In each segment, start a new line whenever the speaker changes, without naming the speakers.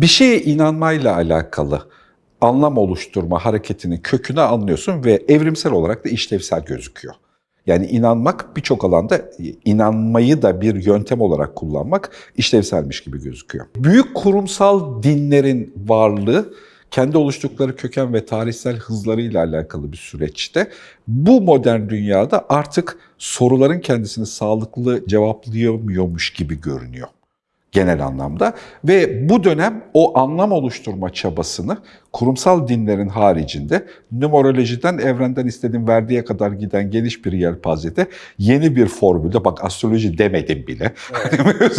Bir şeye inanmayla alakalı anlam oluşturma hareketinin kökünü anlıyorsun ve evrimsel olarak da işlevsel gözüküyor. Yani inanmak birçok alanda inanmayı da bir yöntem olarak kullanmak işlevselmiş gibi gözüküyor. Büyük kurumsal dinlerin varlığı kendi oluştukları köken ve tarihsel hızlarıyla alakalı bir süreçte bu modern dünyada artık soruların kendisini sağlıklı cevaplayamıyormuş gibi görünüyor genel anlamda ve bu dönem o anlam oluşturma çabasını kurumsal dinlerin haricinde numerolojiden evrenden istediğim verdiğe kadar giden geniş bir yelpazede yeni bir formülde bak astroloji demedim bile. Evet.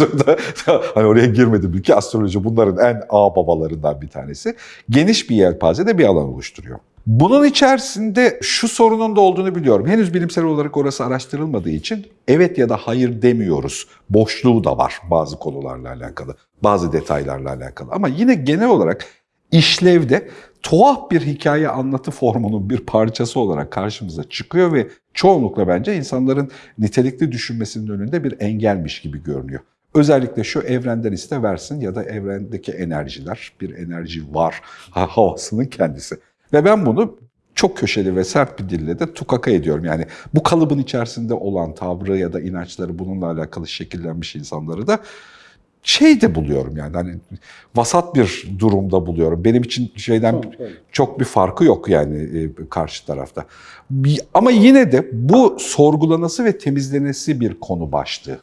hani oraya girmedim bile ki astroloji bunların en ağ babalarından bir tanesi. Geniş bir yelpazede bir alan oluşturuyor. Bunun içerisinde şu sorunun da olduğunu biliyorum. Henüz bilimsel olarak orası araştırılmadığı için evet ya da hayır demiyoruz. Boşluğu da var bazı konularla alakalı, bazı detaylarla alakalı. Ama yine genel olarak işlevde tuhaf bir hikaye anlatı formunun bir parçası olarak karşımıza çıkıyor ve çoğunlukla bence insanların nitelikli düşünmesinin önünde bir engelmiş gibi görünüyor. Özellikle şu evrenden iste versin ya da evrendeki enerjiler, bir enerji var havasının kendisi. Ve ben bunu çok köşeli ve sert bir dille de tukaka ediyorum. Yani bu kalıbın içerisinde olan tavrı ya da inançları bununla alakalı şekillenmiş insanları da şey de buluyorum yani hani vasat bir durumda buluyorum. Benim için şeyden çok bir farkı yok yani e, karşı tarafta. Ama yine de bu sorgulanası ve temizlenesi bir konu başlığı.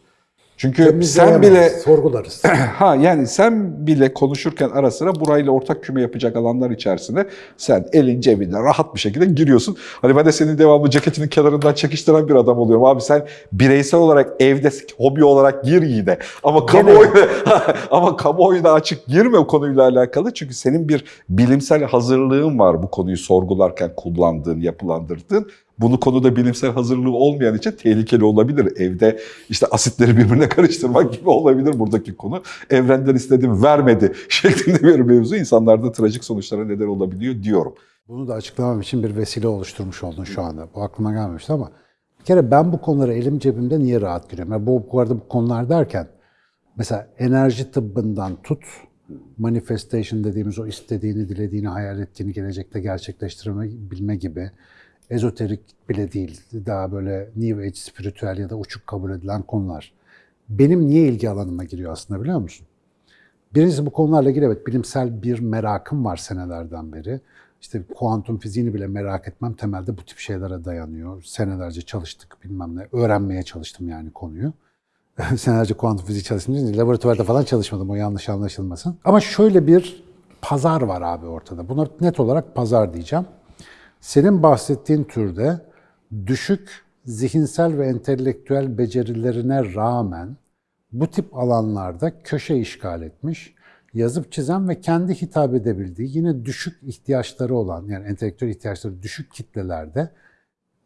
Çünkü sen bile
sorgularız.
ha yani sen bile konuşurken ara sıra burayla ortak küme yapacak alanlar içerisinde sen elin cebinde rahat bir şekilde giriyorsun. Hani ben de senin devamlı ceketinin kenarından çekiştiren bir adam oluyorum. Abi sen bireysel olarak evde hobi olarak gir yine. Ama kamuoyuna ama kamuoyuna açık girme o konuyla alakalı. Çünkü senin bir bilimsel hazırlığın var bu konuyu sorgularken kullandığın, yapılandırdığın. Bunu konuda bilimsel hazırlığı olmayan için tehlikeli olabilir. Evde işte asitleri birbirine karıştırmak gibi olabilir buradaki konu. Evrenden istedim vermedi şeklinde bir mevzu insanlarda trajik sonuçlara neden olabiliyor diyorum.
Bunu da açıklamam için bir vesile oluşturmuş oldun şu anda. Bu aklıma gelmemişti ama bir kere ben bu konuları elim cebimde niye rahat giriyorum? Yani bu, bu arada bu konular derken mesela enerji tıbbından tut, manifestation dediğimiz o istediğini, dilediğini, hayal ettiğini gelecekte gerçekleştirme bilme gibi ezoterik bile değil, daha böyle New Age, spiritüel ya da uçuk kabul edilen konular. Benim niye ilgi alanıma giriyor aslında biliyor musun? Birincisi bu konularla ilgili evet bilimsel bir merakım var senelerden beri. İşte kuantum fiziğini bile merak etmem temelde bu tip şeylere dayanıyor. Senelerce çalıştık bilmem ne. Öğrenmeye çalıştım yani konuyu. Senelerce kuantum fiziği çalıştım. Değil, laboratuvarda falan çalışmadım o yanlış anlaşılmasın. Ama şöyle bir pazar var abi ortada. Buna net olarak pazar diyeceğim. Senin bahsettiğin türde düşük zihinsel ve entelektüel becerilerine rağmen bu tip alanlarda köşe işgal etmiş, yazıp çizen ve kendi hitap edebildiği yine düşük ihtiyaçları olan yani entelektüel ihtiyaçları düşük kitlelerde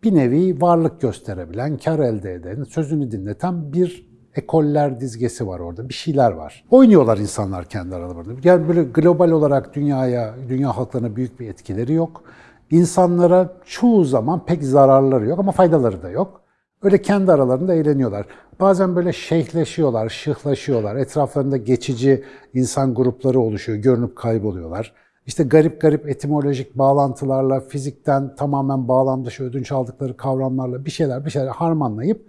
bir nevi varlık gösterebilen, kar elde eden, sözünü dinleten bir ekoller dizgesi var orada. Bir şeyler var. Oynuyorlar insanlar kendi aralarında. Yani böyle global olarak dünyaya, dünya halklarına büyük bir etkileri yok. İnsanlara çoğu zaman pek zararları yok ama faydaları da yok. Öyle kendi aralarında eğleniyorlar. Bazen böyle şeyhleşiyorlar, şıhlaşıyorlar. Etraflarında geçici insan grupları oluşuyor, görünüp kayboluyorlar. İşte garip garip etimolojik bağlantılarla, fizikten tamamen bağlam dışı ödünç aldıkları kavramlarla bir şeyler bir şeyler harmanlayıp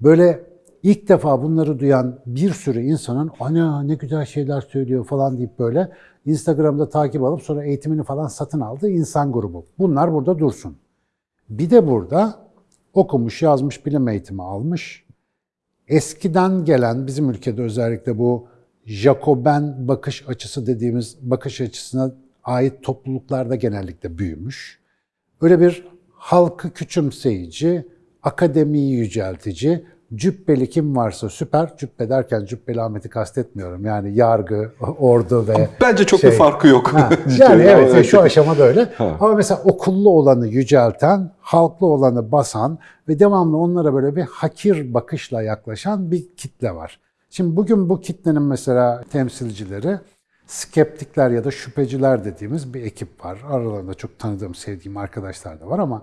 böyle ilk defa bunları duyan bir sürü insanın ana ne güzel şeyler söylüyor falan deyip böyle Instagram'da takip alıp sonra eğitimini falan satın aldığı insan grubu. Bunlar burada dursun. Bir de burada okumuş, yazmış, bilim eğitimi almış. Eskiden gelen bizim ülkede özellikle bu Jacoben bakış açısı dediğimiz bakış açısına ait topluluklarda genellikle büyümüş. Öyle bir halkı küçümseyici, akademiyi yüceltici, Cübbeli kim varsa süper. Cübbe derken Cübbeli Ahmet'i kastetmiyorum. Yani yargı, ordu ve
Bence çok
şey.
bir farkı yok.
Ha, yani evet şu aşamada öyle. Ha. Ama mesela okullu olanı yücelten, halklı olanı basan ve devamlı onlara böyle bir hakir bakışla yaklaşan bir kitle var. Şimdi bugün bu kitlenin mesela temsilcileri skeptikler ya da şüpheciler dediğimiz bir ekip var. Aralarında çok tanıdığım, sevdiğim arkadaşlar da var ama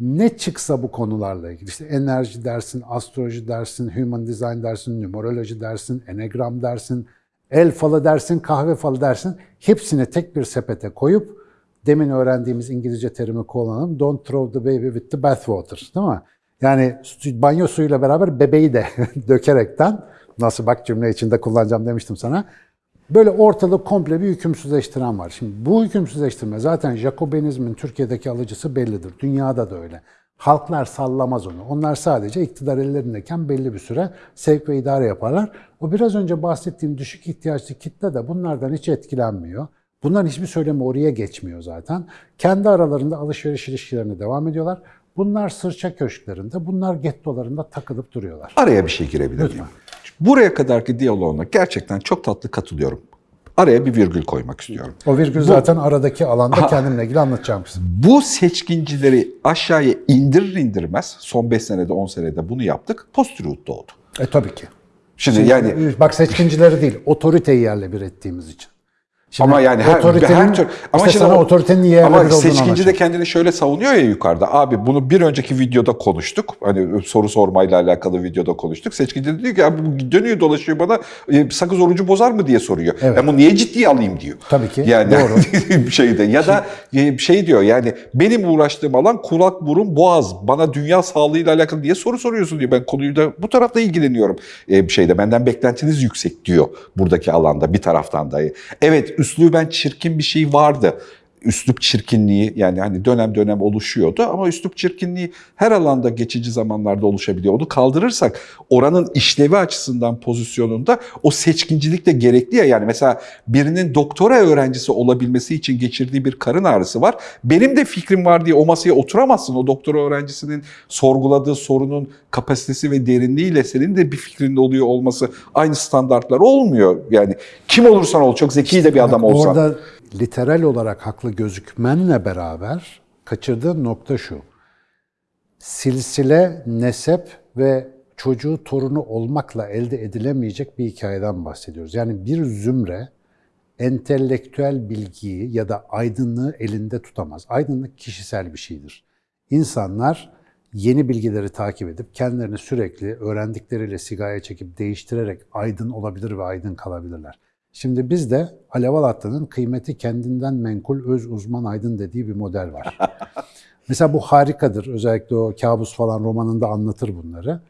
ne çıksa bu konularla ilgili işte enerji dersin, astroloji dersin, human design dersin, numeroloji dersin, enegram dersin, El falı dersin, kahve falı dersin. Hepsini tek bir sepete koyup demin öğrendiğimiz İngilizce terimi kullanalım. Don't throw the baby with the bathwater. Değil mi? Yani banyo suyuyla beraber bebeği de dökerekten nasıl bak cümle içinde kullanacağım demiştim sana. Böyle ortalık komple bir hükümsüzleştiren var. Şimdi bu hükümsüzleştirme zaten Jacobinizmin Türkiye'deki alıcısı bellidir. Dünyada da öyle. Halklar sallamaz onu. Onlar sadece iktidar ellerindeyken belli bir süre sevk ve idare yaparlar. O biraz önce bahsettiğim düşük ihtiyaçlı kitle de bunlardan hiç etkilenmiyor. Bunların hiçbir söylemi oraya geçmiyor zaten. Kendi aralarında alışveriş ilişkilerine devam ediyorlar. Bunlar sırça köşklerinde, bunlar gettolarında takılıp duruyorlar.
Araya bir şey girebilir miyim? Buraya kadarki diyaloğuna gerçekten çok tatlı katılıyorum. Araya bir virgül koymak istiyorum.
O virgül zaten aradaki alanda kendimle ilgili anlatacağım.
Bu seçkincileri aşağıya indirir indirmez, son 5 senede 10 senede bunu yaptık, post-truth doğdu.
E tabii ki.
Şimdi yani
Bak seçkincileri değil, otoriteyi yerle bir ettiğimiz için. Şimdi
ama yani her, her tür ama
işte sana otoritenin yerle
ama
bir
seçkinci de kendini şöyle savunuyor ya yukarıda. Abi bunu bir önceki videoda konuştuk. Hani soru sormayla alakalı videoda konuştuk. Seçkinci de diyor ki abi dönüyor dolaşıyor bana e, sakız orucu bozar mı diye soruyor.
Evet.
Ben bunu niye ciddiye alayım diyor.
Tabii ki,
Yani
doğru.
bir şeyde ya da e, şey diyor yani benim uğraştığım alan kulak burun boğaz. Bana dünya sağlığıyla alakalı diye soru soruyorsun diyor. Ben konuyu da bu tarafta ilgileniyorum. E, bir şeyde benden beklentiniz yüksek diyor buradaki alanda bir taraftan da. Evet üsluben çirkin bir şey vardı. Üslup çirkinliği yani hani dönem dönem oluşuyordu ama üslup çirkinliği her alanda geçici zamanlarda oluşabiliyor. Onu kaldırırsak oranın işlevi açısından pozisyonunda o seçkincilik de gerekli ya yani mesela birinin doktora öğrencisi olabilmesi için geçirdiği bir karın ağrısı var. Benim de fikrim var diye o masaya oturamazsın. O doktora öğrencisinin sorguladığı sorunun kapasitesi ve derinliğiyle senin de bir fikrinde oluyor olması aynı standartlar olmuyor. Yani kim olursan ol çok zeki de bir adam olsan.
Orada literal olarak haklı gözükmenle beraber kaçırdığın nokta şu. Silsile, nesep ve çocuğu torunu olmakla elde edilemeyecek bir hikayeden bahsediyoruz. Yani bir zümre entelektüel bilgiyi ya da aydınlığı elinde tutamaz. Aydınlık kişisel bir şeydir. İnsanlar yeni bilgileri takip edip kendilerini sürekli öğrendikleriyle sigaya çekip değiştirerek aydın olabilir ve aydın kalabilirler. Şimdi bizde Alev Alatlı'nın kıymeti kendinden menkul öz uzman aydın dediği bir model var. Mesela bu harikadır. Özellikle o kabus falan romanında anlatır bunları.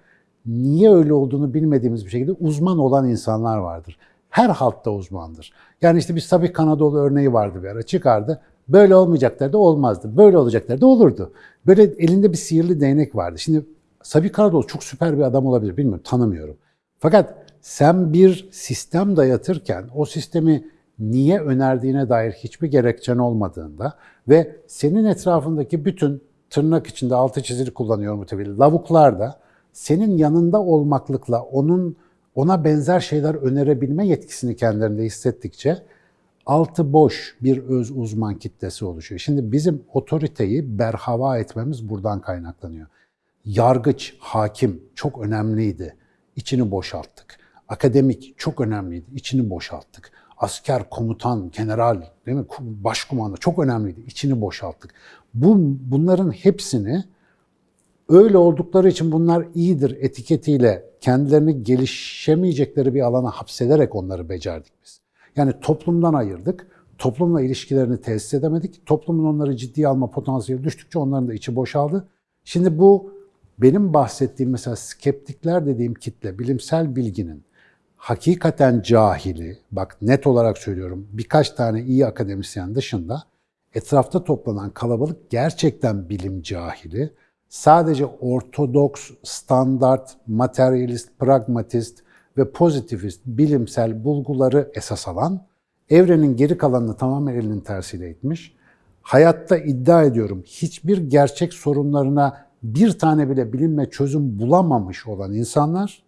Niye öyle olduğunu bilmediğimiz bir şekilde uzman olan insanlar vardır. Her halkta uzmandır. Yani işte bir Sabih Kanadoğlu örneği vardı bir ara çıkardı. Böyle olmayacaklar da olmazdı. Böyle olacaklar da olurdu. Böyle elinde bir sihirli değnek vardı. Şimdi Sabih Kanadoğlu çok süper bir adam olabilir. Bilmiyorum, tanımıyorum. Fakat sen bir sistem dayatırken o sistemi niye önerdiğine dair hiçbir gerekçen olmadığında ve senin etrafındaki bütün tırnak içinde altı çizili kullanıyorum tabii lavuklar da senin yanında olmaklıkla onun ona benzer şeyler önerebilme yetkisini kendilerinde hissettikçe altı boş bir öz uzman kitlesi oluşuyor. Şimdi bizim otoriteyi berhava etmemiz buradan kaynaklanıyor. Yargıç, hakim çok önemliydi. İçini boşalttık. Akademik çok önemliydi. İçini boşalttık. Asker, komutan, general, değil mi? Başkumanda çok önemliydi. İçini boşalttık. Bu bunların hepsini öyle oldukları için bunlar iyidir etiketiyle kendilerini gelişemeyecekleri bir alana hapsederek onları becerdik biz. Yani toplumdan ayırdık. Toplumla ilişkilerini tesis edemedik. Toplumun onları ciddiye alma potansiyeli düştükçe onların da içi boşaldı. Şimdi bu benim bahsettiğim mesela skeptikler dediğim kitle, bilimsel bilginin hakikaten cahili, bak net olarak söylüyorum birkaç tane iyi akademisyen dışında etrafta toplanan kalabalık gerçekten bilim cahili. Sadece ortodoks, standart, materyalist, pragmatist ve pozitivist bilimsel bulguları esas alan, evrenin geri kalanını tamamen elinin tersiyle itmiş. Hayatta iddia ediyorum hiçbir gerçek sorunlarına bir tane bile bilimle çözüm bulamamış olan insanlar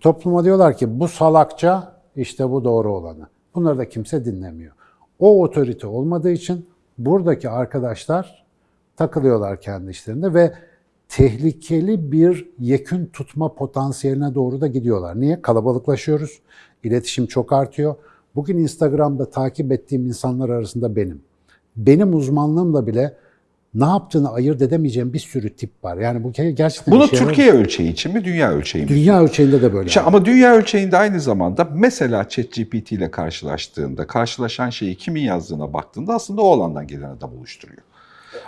topluma diyorlar ki bu salakça işte bu doğru olanı. Bunları da kimse dinlemiyor. O otorite olmadığı için buradaki arkadaşlar takılıyorlar kendi işlerinde ve tehlikeli bir yekün tutma potansiyeline doğru da gidiyorlar. Niye? Kalabalıklaşıyoruz. İletişim çok artıyor. Bugün Instagram'da takip ettiğim insanlar arasında benim. Benim uzmanlığımla bile ne yaptığını ayırt edemeyeceğim bir sürü tip var. Yani bu gerçekten
Bunu
yarar-
Türkiye ölçeği için mi, dünya ölçeği mi?
dünya ölçeğinde de böyle.
İşte ama dünya ölçeğinde aynı zamanda mesela ChatGPT ile karşılaştığında, karşılaşan şeyi kimin yazdığına baktığında aslında o alandan gelen adam oluşturuyor.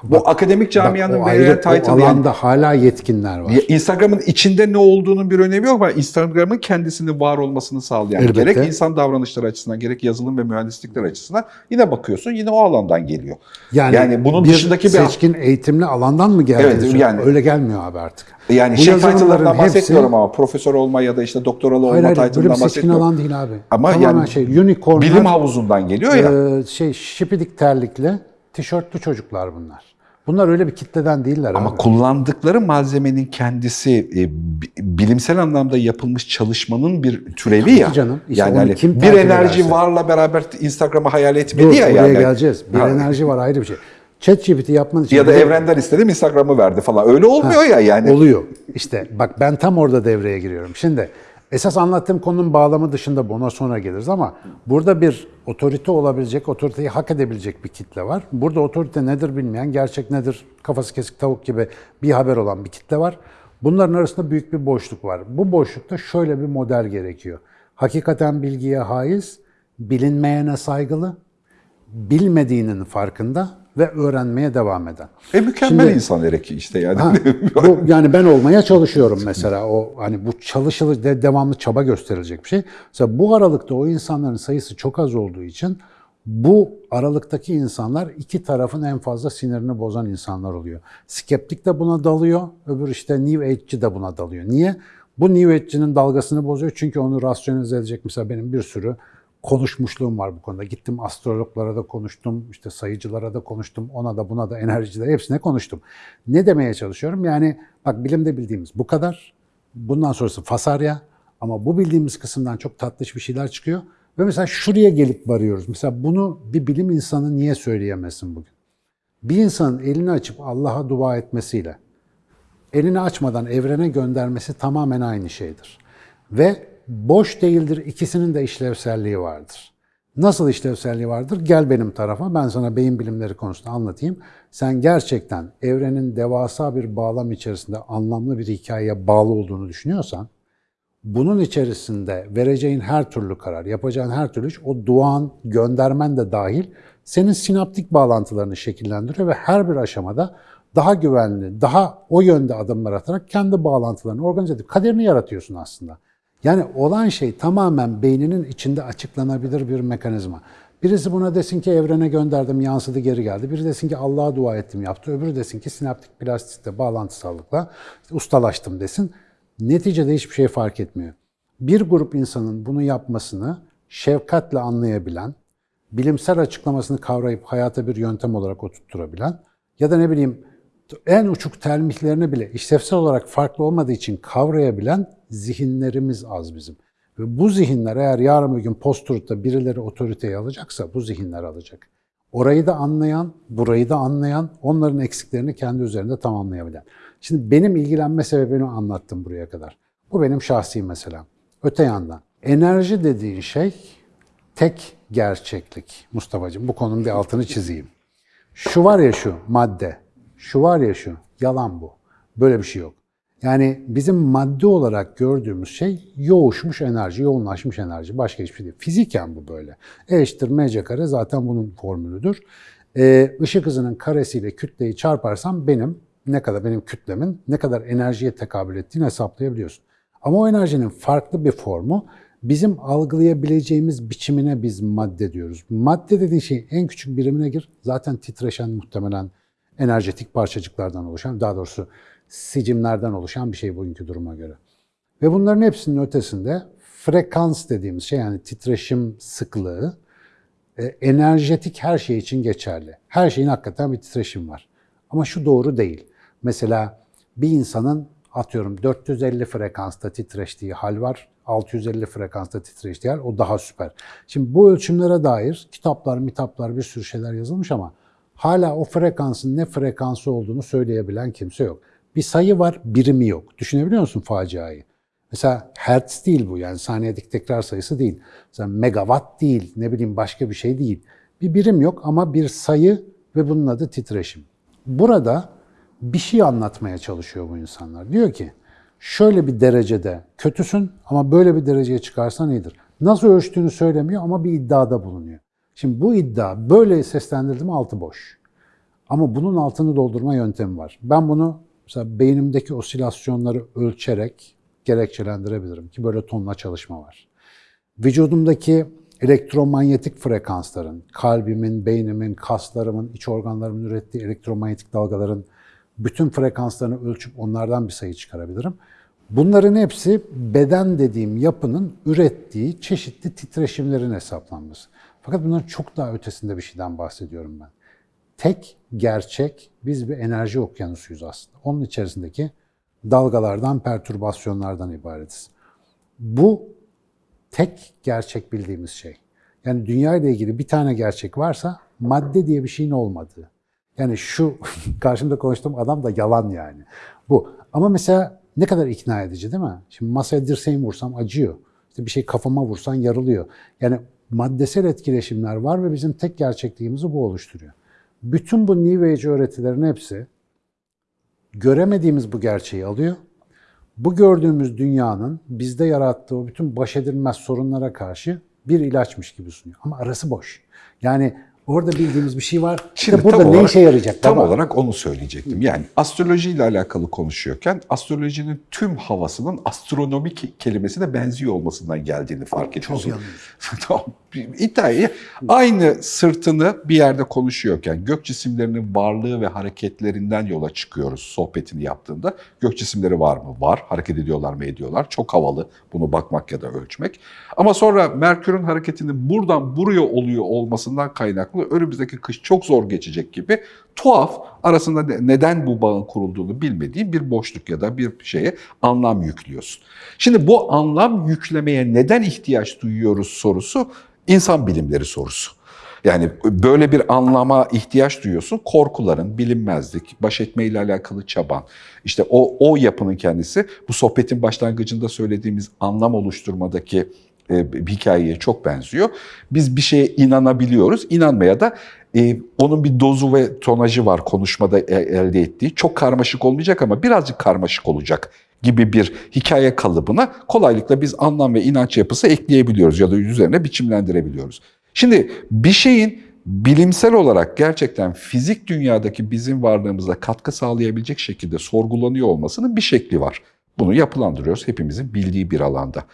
Bu akademik
Bak,
camianın
o
verilen
o
title yani
alanda hala yetkinler var.
Instagram'ın içinde ne olduğunun bir önemi yok ama Instagram'ın kendisinin var olmasını sağlayan
Elbette.
gerek insan davranışları açısından gerek yazılım ve mühendislikler açısından yine bakıyorsun yine o alandan geliyor. Yani bunun
bir
dışındaki bir-
seçkin eğitimli alandan mı geldi?
Evet, yani-
öyle gelmiyor abi artık.
Yani
Bu
şey title'larından
hepsi-
bahsetmiyorum ama profesör olma ya da işte doktoralı
Hayır
olma
hayır
title'ından
seçkin
bahsetmiyorum.
alan değil abi.
Ama
Tamamen
yani
şey unicornlar,
Bilim havuzundan geliyor ya.
e, şey şipidik terlikli, tişörtlü çocuklar bunlar. Bunlar öyle bir kitleden değiller
Ama
abi.
kullandıkları malzemenin kendisi e, bi- bilimsel anlamda yapılmış çalışmanın bir türevi ya.
canım. İşte
yani hani
kim
bir enerji
ederse.
varla beraber Instagram'ı hayal etmedi
Dur,
ya
oraya
yani.
geleceğiz. Bir
Ha.
enerji var ayrı bir şey. ChatGPT yapman için
Ya da evrenden istedim Instagram'ı verdi falan. Öyle olmuyor ya yani.
Oluyor. İşte bak ben tam orada devreye giriyorum. Şimdi esas anlattığım konunun bağlamı dışında bu, ona sonra geliriz ama burada bir otorite olabilecek, otoriteyi hak edebilecek bir kitle var. Burada otorite nedir bilmeyen, gerçek nedir kafası kesik tavuk gibi bir haber olan bir kitle var. Bunların arasında büyük bir boşluk var. Bu boşlukta şöyle bir model gerekiyor. Hakikaten bilgiye haiz, bilinmeyene saygılı, bilmediğinin farkında ve öğrenmeye devam eden.
E mükemmel
Şimdi-
insan ereki işte yani.
Ha, bu, yani ben olmaya çalışıyorum mesela o hani bu çalışılı de, devamlı çaba gösterilecek bir şey. Mesela bu aralıkta o insanların sayısı çok az olduğu için bu aralıktaki insanlar iki tarafın en fazla sinirini bozan insanlar oluyor. Skeptik de buna dalıyor, öbür işte New Age'ci de buna dalıyor. Niye? Bu New Age'cinin dalgasını bozuyor çünkü onu rasyonize edecek mesela benim bir sürü konuşmuşluğum var bu konuda. Gittim astrologlara da konuştum, işte sayıcılara da konuştum, ona da buna da enerjilere hepsine konuştum. Ne demeye çalışıyorum? Yani bak bilimde bildiğimiz bu kadar. Bundan sonrası fasarya ama bu bildiğimiz kısımdan çok tatlış bir şeyler çıkıyor. Ve mesela şuraya gelip varıyoruz. Mesela bunu bir bilim insanı niye söyleyemesin bugün? Bir insanın elini açıp Allah'a dua etmesiyle elini açmadan evrene göndermesi tamamen aynı şeydir. Ve boş değildir, ikisinin de işlevselliği vardır. Nasıl işlevselliği vardır? Gel benim tarafa, ben sana beyin bilimleri konusunda anlatayım. Sen gerçekten evrenin devasa bir bağlam içerisinde anlamlı bir hikayeye bağlı olduğunu düşünüyorsan, bunun içerisinde vereceğin her türlü karar, yapacağın her türlü iş, o duan, göndermen de dahil senin sinaptik bağlantılarını şekillendiriyor ve her bir aşamada daha güvenli, daha o yönde adımlar atarak kendi bağlantılarını organize edip kaderini yaratıyorsun aslında. Yani olan şey tamamen beyninin içinde açıklanabilir bir mekanizma. Birisi buna desin ki evrene gönderdim, yansıdı geri geldi. Biri desin ki Allah'a dua ettim yaptı. Öbürü desin ki sinaptik plastikte bağlantısallıkla ustalaştım desin. Neticede hiçbir şey fark etmiyor. Bir grup insanın bunu yapmasını şefkatle anlayabilen, bilimsel açıklamasını kavrayıp hayata bir yöntem olarak oturtturabilen ya da ne bileyim en uçuk termihlerini bile işlevsel olarak farklı olmadığı için kavrayabilen zihinlerimiz az bizim. Ve bu zihinler eğer yarın bir gün post-truth'ta birileri otoriteyi alacaksa bu zihinler alacak. Orayı da anlayan, burayı da anlayan, onların eksiklerini kendi üzerinde tamamlayabilen. Şimdi benim ilgilenme sebebini anlattım buraya kadar. Bu benim şahsi meselem. Öte yandan enerji dediğin şey tek gerçeklik Mustafa'cığım. Bu konunun bir altını çizeyim. Şu var ya şu madde, şu var ya şu, yalan bu. Böyle bir şey yok. Yani bizim madde olarak gördüğümüz şey yoğuşmuş enerji, yoğunlaşmış enerji. Başka hiçbir şey değil. Fiziken bu böyle. E eşittir mc kare zaten bunun formülüdür. Ee, ışık hızının karesiyle kütleyi çarparsam benim ne kadar benim kütlemin ne kadar enerjiye tekabül ettiğini hesaplayabiliyorsun. Ama o enerjinin farklı bir formu bizim algılayabileceğimiz biçimine biz madde diyoruz. Madde dediğin şeyin en küçük birimine gir. Zaten titreşen muhtemelen enerjetik parçacıklardan oluşan, daha doğrusu sicimlerden oluşan bir şey bugünkü duruma göre. Ve bunların hepsinin ötesinde frekans dediğimiz şey yani titreşim sıklığı e, enerjetik her şey için geçerli. Her şeyin hakikaten bir titreşim var. Ama şu doğru değil. Mesela bir insanın atıyorum 450 frekansta titreştiği hal var. 650 frekansta titreştiği hal o daha süper. Şimdi bu ölçümlere dair kitaplar, mitaplar bir sürü şeyler yazılmış ama hala o frekansın ne frekansı olduğunu söyleyebilen kimse yok. Bir sayı var, birimi yok. Düşünebiliyor musun faciayı? Mesela hertz değil bu yani saniyedik tekrar sayısı değil. Mesela megawatt değil, ne bileyim başka bir şey değil. Bir birim yok ama bir sayı ve bunun adı titreşim. Burada bir şey anlatmaya çalışıyor bu insanlar. Diyor ki şöyle bir derecede kötüsün ama böyle bir dereceye çıkarsan iyidir. Nasıl ölçtüğünü söylemiyor ama bir iddiada bulunuyor. Şimdi bu iddia böyle seslendirdim altı boş. Ama bunun altını doldurma yöntemi var. Ben bunu mesela beynimdeki osilasyonları ölçerek gerekçelendirebilirim ki böyle tonla çalışma var. Vücudumdaki elektromanyetik frekansların, kalbimin, beynimin, kaslarımın, iç organlarımın ürettiği elektromanyetik dalgaların bütün frekanslarını ölçüp onlardan bir sayı çıkarabilirim. Bunların hepsi beden dediğim yapının ürettiği çeşitli titreşimlerin hesaplanması. Fakat bunların çok daha ötesinde bir şeyden bahsediyorum ben. Tek gerçek biz bir enerji okyanusuyuz aslında. Onun içerisindeki dalgalardan, pertürbasyonlardan ibaretiz. Bu tek gerçek bildiğimiz şey. Yani dünya ile ilgili bir tane gerçek varsa madde diye bir şeyin olmadığı. Yani şu karşımda konuştuğum adam da yalan yani. Bu. Ama mesela ne kadar ikna edici değil mi? Şimdi masaya dirseğimi vursam acıyor. İşte bir şey kafama vursan yarılıyor. Yani maddesel etkileşimler var ve bizim tek gerçekliğimizi bu oluşturuyor. Bütün bu New Age öğretilerin hepsi göremediğimiz bu gerçeği alıyor. Bu gördüğümüz dünyanın bizde yarattığı bütün baş edilmez sorunlara karşı bir ilaçmış gibi sunuyor. Ama arası boş. Yani orada bildiğimiz bir şey var.
Şimdi
İşte burada
tam
ne
olarak-
işe yarayacak?
Tam
baba?
olarak onu söyleyecektim. Yani astrolojiyle alakalı konuşuyorken astrolojinin tüm havasının astronomik kelimesine benziyor olmasından geldiğini fark ediyorsun. tamam. İddiayı aynı sırtını bir yerde konuşuyorken gök cisimlerinin varlığı ve hareketlerinden yola çıkıyoruz sohbetini yaptığında. Gök cisimleri var mı? Var. Hareket ediyorlar mı? Ediyorlar. Çok havalı bunu bakmak ya da ölçmek. Ama sonra Merkür'ün hareketinin buradan buraya oluyor olmasından kaynaklı önümüzdeki kış çok zor geçecek gibi tuhaf arasında ne- neden bu bağın kurulduğunu bilmediğin bir boşluk ya da bir şeye anlam yüklüyorsun. Şimdi bu anlam yüklemeye neden ihtiyaç duyuyoruz sorusu insan bilimleri sorusu. Yani böyle bir anlama ihtiyaç duyuyorsun. Korkuların, bilinmezlik, baş etmeyle alakalı çaban. İşte o, o yapının kendisi bu sohbetin başlangıcında söylediğimiz anlam oluşturmadaki e, bir hikayeye çok benziyor. Biz bir şeye inanabiliyoruz. İnanmaya da e, onun bir dozu ve tonajı var konuşmada e- elde ettiği. Çok karmaşık olmayacak ama birazcık karmaşık olacak gibi bir hikaye kalıbına kolaylıkla biz anlam ve inanç yapısı ekleyebiliyoruz ya da üzerine biçimlendirebiliyoruz. Şimdi bir şeyin bilimsel olarak gerçekten fizik dünyadaki bizim varlığımıza katkı sağlayabilecek şekilde sorgulanıyor olmasının bir şekli var. Bunu yapılandırıyoruz hepimizin bildiği bir alanda.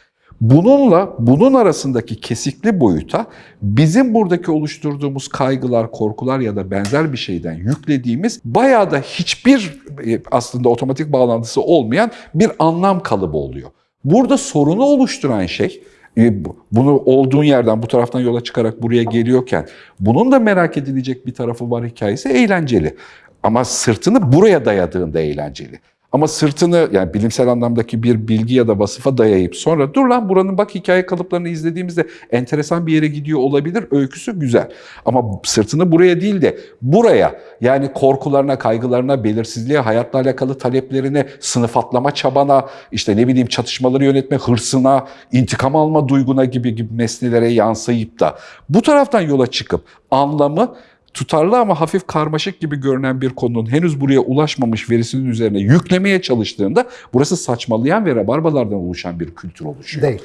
Bununla bunun arasındaki kesikli boyuta bizim buradaki oluşturduğumuz kaygılar, korkular ya da benzer bir şeyden yüklediğimiz bayağı da hiçbir e, aslında otomatik bağlantısı olmayan bir anlam kalıbı oluyor. Burada sorunu oluşturan şey e, bu- bunu olduğun yerden bu taraftan yola çıkarak buraya geliyorken bunun da merak edilecek bir tarafı var hikayesi eğlenceli. Ama sırtını buraya dayadığında eğlenceli. Ama sırtını yani bilimsel anlamdaki bir bilgi ya da vasıfa dayayıp sonra dur lan buranın bak hikaye kalıplarını izlediğimizde enteresan bir yere gidiyor olabilir. Öyküsü güzel. Ama sırtını buraya değil de buraya yani korkularına, kaygılarına, belirsizliğe, hayatla alakalı taleplerine, sınıf atlama çabana, işte ne bileyim çatışmaları yönetme hırsına, intikam alma duyguna gibi gibi nesnelere yansıyıp da bu taraftan yola çıkıp anlamı tutarlı ama hafif karmaşık gibi görünen bir konunun henüz buraya ulaşmamış verisinin üzerine yüklemeye çalıştığında burası saçmalayan ve rabarbalardan oluşan bir kültür oluşuyor.
Değil.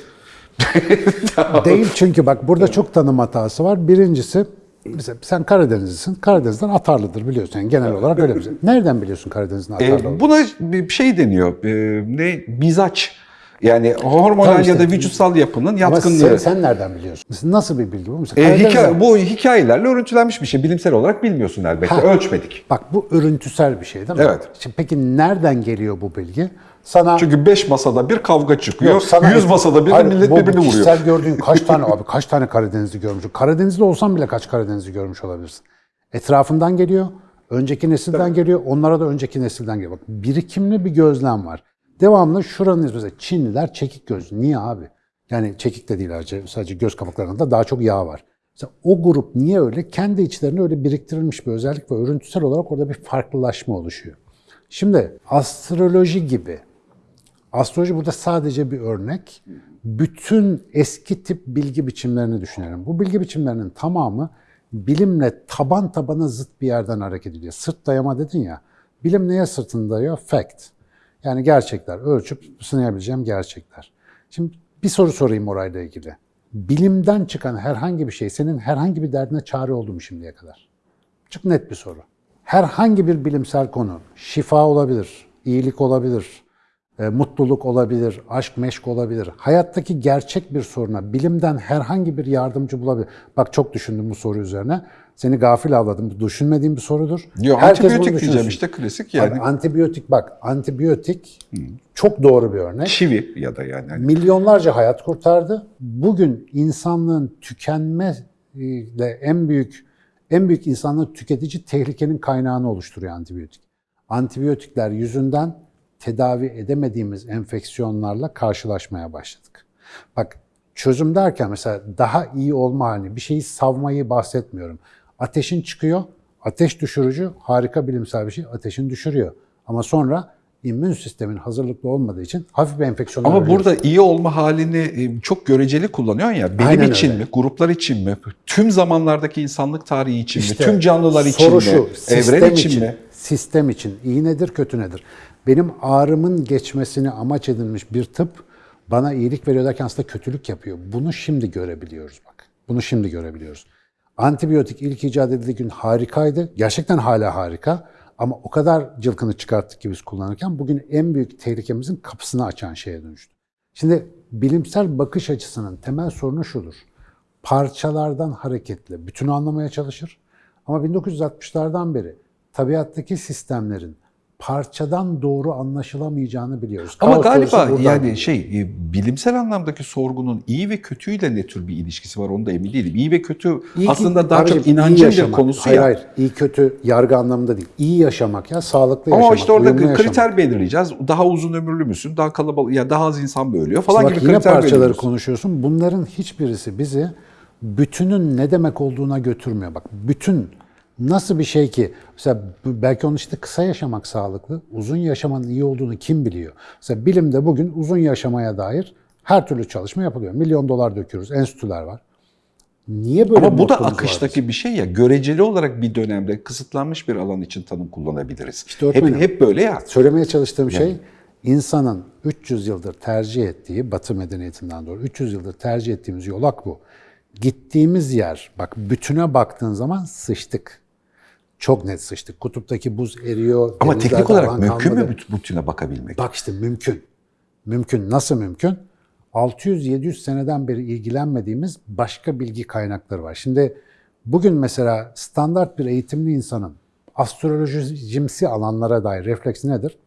Değil çünkü bak burada çok tanım hatası var. Birincisi mesela sen Karadenizlisin. Karadeniz'den atarlıdır biliyorsun. Yani genel olarak öyle. Nereden biliyorsun Karadeniz'in atarlı olduğunu?
Ee, buna bir şey deniyor. Ee, ne? Mizaç. Yani hormonal
Tamam işte.
ya da vücutsal yapının
Ama
yatkınlığı.
sen, sen nereden biliyorsun? Nasıl bir bilgi bu? Mesela Karadeniz'den-
hikaye- bu hikayelerle örüntülenmiş bir şey. Bilimsel olarak bilmiyorsun elbette.
Ha.
Ölçmedik.
Bak bu örüntüsel bir şey değil mi?
Evet.
Şimdi peki nereden geliyor bu bilgi? Sana
Çünkü 5 masada bir kavga çıkıyor.
Yok, sana-
100 masada bir
Hayır,
millet
bu-
birbirini vuruyor.
Kişisel gördüğün kaç tane abi kaç tane Karadenizli görmüşsün? Karadenizli olsan bile kaç Karadenizli görmüş olabilirsin? Etrafından geliyor, önceki nesilden geliyor, onlara da önceki nesilden geliyor. Bak birikimli bir gözlem var. Devamlı şuranın mesela Çinliler çekik gözlü. Niye abi? Yani çekik de değil sadece, sadece göz kapaklarında daha çok yağ var. Mesela o grup niye öyle? Kendi içlerinde öyle biriktirilmiş bir özellik ve örüntüsel olarak orada bir farklılaşma oluşuyor. Şimdi astroloji gibi Astroloji burada sadece bir örnek. Bütün eski tip bilgi biçimlerini düşünelim. Bu bilgi biçimlerinin tamamı bilimle taban tabana zıt bir yerden hareket ediyor. Sırt dayama dedin ya. Bilim neye sırtını dayıyor? Fact. Yani gerçekler. Ölçüp sınayabileceğim gerçekler. Şimdi bir soru sorayım orayla ilgili. Bilimden çıkan herhangi bir şey senin herhangi bir derdine çare oldu mu şimdiye kadar? Çok net bir soru. Herhangi bir bilimsel konu, şifa olabilir, iyilik olabilir, e, mutluluk olabilir, aşk meşk olabilir. Hayattaki gerçek bir soruna bilimden herhangi bir yardımcı bulabilir. Bak çok düşündüm bu soru üzerine. Seni gafil avladım. Bu düşünmediğim bir sorudur.
Yo,
Herkes
antibiyotik diyeceğim işte klasik
Abi,
yani.
antibiyotik bak, antibiyotik çok doğru bir örnek.
Çivi ya da yani. Hani
Milyonlarca hayat kurtardı. Bugün insanlığın tükenmeyle en büyük en büyük insanlığı tüketici tehlikenin kaynağını oluşturuyor antibiyotik. Antibiyotikler yüzünden tedavi edemediğimiz enfeksiyonlarla karşılaşmaya başladık. Bak çözüm derken mesela daha iyi olma halini, bir şeyi savmayı bahsetmiyorum. Ateşin çıkıyor, ateş düşürücü harika bilimsel bir şey, ateşin düşürüyor. Ama sonra immün sistemin hazırlıklı olmadığı için hafif bir enfeksiyona
Ama
ölüyoruz.
burada iyi olma halini e, çok göreceli kullanıyorsun ya. Benim
Aynen
için
öyle.
mi, gruplar için mi, tüm zamanlardaki insanlık tarihi için
İşte
mi, tüm canlılar için mi,
şu,
evren için, mi?
Sistem için iyi nedir, kötü nedir? Benim ağrımın geçmesini amaç edilmiş bir tıp bana iyilik veriyor derken aslında kötülük yapıyor. Bunu şimdi görebiliyoruz bak. Bunu şimdi görebiliyoruz. Antibiyotik ilk icat edildiği gün harikaydı. Gerçekten hala harika. Ama o kadar cılkını çıkarttık ki biz kullanırken bugün en büyük tehlikemizin kapısını açan şeye dönüştü. Şimdi bilimsel bakış açısının temel sorunu şudur. Parçalardan hareketle bütünü anlamaya çalışır. Ama 1960'lardan beri tabiattaki sistemlerin parçadan doğru anlaşılamayacağını biliyoruz.
Ama
Kaos
galiba yani
geliyor.
şey e, bilimsel anlamdaki sorgunun iyi ve kötüyle ne tür bir ilişkisi var onu da emin değilim. İyi ve kötü
İyi ki-
aslında daha
abicim,
çok inancın bir konusu
hayır,
ya.
Hayır, iyi kötü yargı anlamında değil. İyi yaşamak ya, sağlıklı
Ama
yaşamak.
işte orada kriter
yaşamak.
belirleyeceğiz. Daha uzun ömürlü müsün? Daha kalabalık ya daha az insan mı ölüyor falan
İşte bak
gibi kriter
parçaları konuşuyorsun. Bunların hiçbirisi bizi bütünün ne demek olduğuna götürmüyor. Bak bütün nasıl bir şey ki mesela belki onun işte kısa yaşamak sağlıklı, uzun yaşamanın iyi olduğunu kim biliyor? Mesela bilimde bugün uzun yaşamaya dair her türlü çalışma yapılıyor. Milyon dolar döküyoruz, enstitüler var. Niye böyle
Ama bu da
var
akıştaki bir şey ya. Göreceli olarak bir dönemde kısıtlanmış bir alan için tanım kullanabiliriz.
İşte
hep, hep böyle ya.
Söylemeye çalıştığım şey insanın 300 yıldır tercih ettiği, Batı medeniyetinden doğru 300 yıldır tercih ettiğimiz yolak bu. Gittiğimiz yer, bak bütüne baktığın zaman sıçtık. Çok net sıçtık. Kutuptaki buz eriyor.
Ama teknik olarak mümkün
kalmadı.
mü büt- bütüne bakabilmek?
Bak işte mümkün. Mümkün. Nasıl mümkün? 600-700 seneden beri ilgilenmediğimiz başka bilgi kaynakları var. Şimdi bugün mesela standart bir eğitimli insanın astrolojimsi alanlara dair refleksi nedir?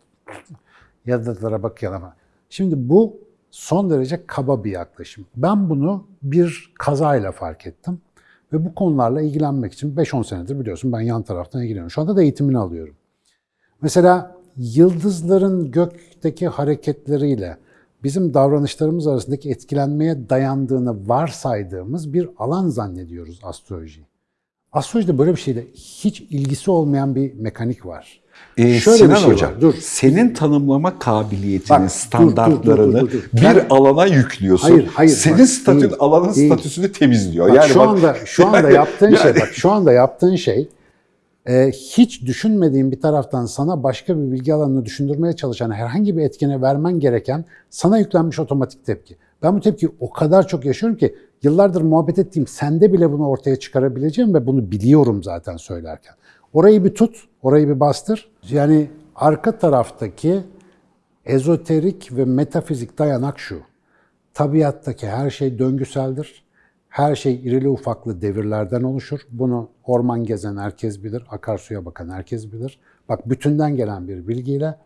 Yıldızlara bakayım. Şimdi bu son derece kaba bir yaklaşım. Ben bunu bir kazayla fark ettim. Ve bu konularla ilgilenmek için 5-10 senedir biliyorsun ben yan taraftan ilgileniyorum. Şu anda da eğitimini alıyorum. Mesela yıldızların gökteki hareketleriyle bizim davranışlarımız arasındaki etkilenmeye dayandığını varsaydığımız bir alan zannediyoruz astrolojiyi. Astrolojide böyle bir şeyle hiç ilgisi olmayan bir mekanik var.
Ee,
Şöyle
Sinan
bir şey
Hocam,
var, dur.
senin tanımlama kabiliyetinin
Bak, dur,
standartlarını
dur, dur, dur, dur.
bir
Ben-
alana yüklüyorsun.
Hayır, hayır,
Senin
bak,
statün
değil,
alanın
değil.
statüsünü temizliyor.
Bak,
yani
şu
bak-
anda şu anda
yani-
yaptığın şey
yani-
bak şu anda yaptığın şey e, hiç düşünmediğin bir taraftan sana başka bir bilgi alanını düşündürmeye çalışan herhangi bir etkene vermen gereken sana yüklenmiş otomatik tepki. Ben bu tepkiyi o kadar çok yaşıyorum ki yıllardır muhabbet ettiğim sende bile bunu ortaya çıkarabileceğim ve bunu biliyorum zaten söylerken. Orayı bir tut, orayı bir bastır. Yani arka taraftaki ezoterik ve metafizik dayanak şu. Tabiattaki her şey döngüseldir. Her şey irili ufaklı devirlerden oluşur. Bunu orman gezen herkes bilir, akarsuya bakan herkes bilir. Bak bütünden gelen bir bilgiyle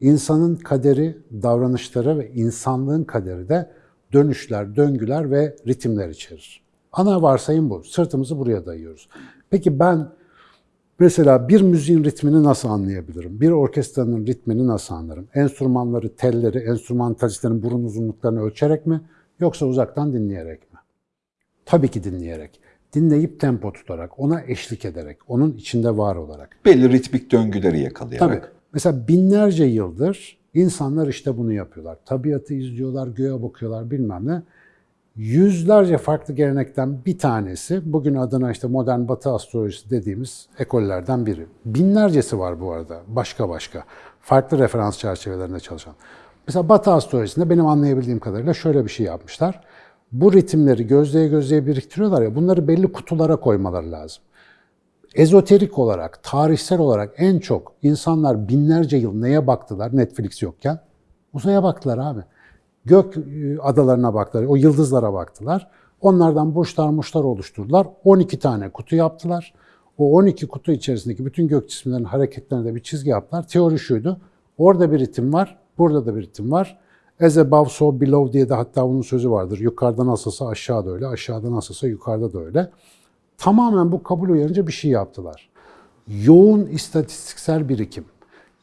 insanın kaderi, davranışları ve insanlığın kaderi de dönüşler, döngüler ve ritimler içerir. Ana varsayım bu. Sırtımızı buraya dayıyoruz. Peki ben Mesela bir müziğin ritmini nasıl anlayabilirim? Bir orkestranın ritmini nasıl anlarım? Enstrümanları, telleri, enstrümantalistlerin burun uzunluklarını ölçerek mi? Yoksa uzaktan dinleyerek mi? Tabii ki dinleyerek. Dinleyip tempo tutarak, ona eşlik ederek, onun içinde var olarak.
belli ritmik döngüleri yakalayarak.
Tabii. Mesela binlerce yıldır insanlar işte bunu yapıyorlar. Tabiatı izliyorlar, göğe bakıyorlar bilmem ne. Yüzlerce farklı gelenekten bir tanesi, bugün adına işte modern batı astrolojisi dediğimiz ekollerden biri. Binlercesi var bu arada, başka başka. Farklı referans çerçevelerinde çalışan. Mesela batı astrolojisinde benim anlayabildiğim kadarıyla şöyle bir şey yapmışlar. Bu ritimleri gözleye gözleye biriktiriyorlar ya, bunları belli kutulara koymaları lazım ezoterik olarak, tarihsel olarak en çok insanlar binlerce yıl neye baktılar Netflix yokken? Uzaya baktılar abi. Gök e, adalarına baktılar, o yıldızlara baktılar. Onlardan burçlar muşlar oluşturdular. 12 tane kutu yaptılar. O 12 kutu içerisindeki bütün gök cisimlerinin hareketlerine de bir çizgi yaptılar. Teori şuydu. Orada bir ritim var, burada da bir ritim var. As above so below diye de hatta bunun sözü vardır. Yukarıda nasılsa aşağıda öyle, aşağıda nasılsa yukarıda da öyle. Tamamen bu kabul uyarınca bir şey yaptılar. Yoğun istatistiksel birikim.